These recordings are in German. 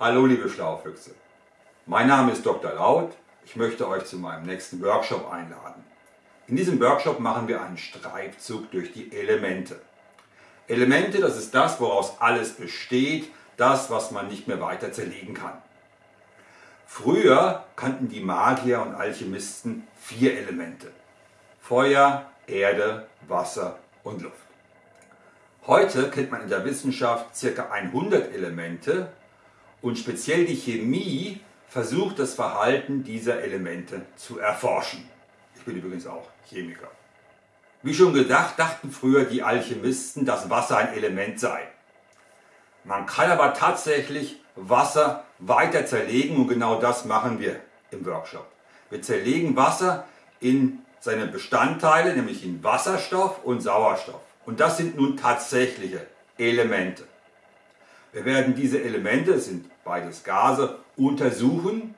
Hallo liebe Schlaufüchse, mein Name ist Dr. Laut, ich möchte euch zu meinem nächsten Workshop einladen. In diesem Workshop machen wir einen Streifzug durch die Elemente. Elemente, das ist das, woraus alles besteht, das, was man nicht mehr weiter zerlegen kann. Früher kannten die Magier und Alchemisten vier Elemente. Feuer, Erde, Wasser und Luft. Heute kennt man in der Wissenschaft ca. 100 Elemente und speziell die Chemie versucht das Verhalten dieser Elemente zu erforschen. Ich bin übrigens auch Chemiker. Wie schon gedacht, dachten früher die Alchemisten, dass Wasser ein Element sei. Man kann aber tatsächlich Wasser weiter zerlegen und genau das machen wir im Workshop. Wir zerlegen Wasser in seine Bestandteile, nämlich in Wasserstoff und Sauerstoff. Und das sind nun tatsächliche Elemente. Wir werden diese Elemente, es sind beides Gase, untersuchen.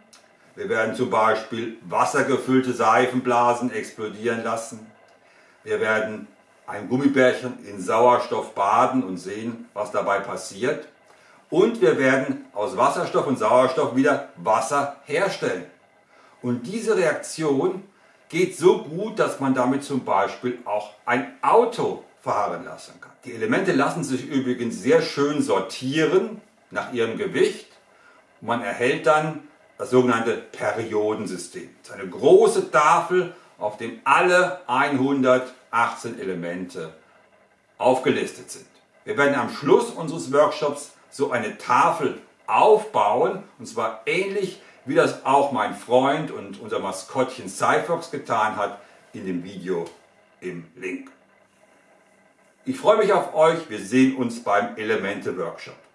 Wir werden zum Beispiel wassergefüllte Seifenblasen explodieren lassen. Wir werden ein Gummibärchen in Sauerstoff baden und sehen, was dabei passiert. Und wir werden aus Wasserstoff und Sauerstoff wieder Wasser herstellen. Und diese Reaktion geht so gut, dass man damit zum Beispiel auch ein Auto fahren lassen kann. Die Elemente lassen sich übrigens sehr schön sortieren nach ihrem Gewicht. Man erhält dann das sogenannte Periodensystem. Das ist eine große Tafel, auf dem alle 118 Elemente aufgelistet sind. Wir werden am Schluss unseres Workshops so eine Tafel aufbauen und zwar ähnlich wie das auch mein Freund und unser Maskottchen Cyfox getan hat in dem Video im Link. Ich freue mich auf euch, wir sehen uns beim Elemente Workshop.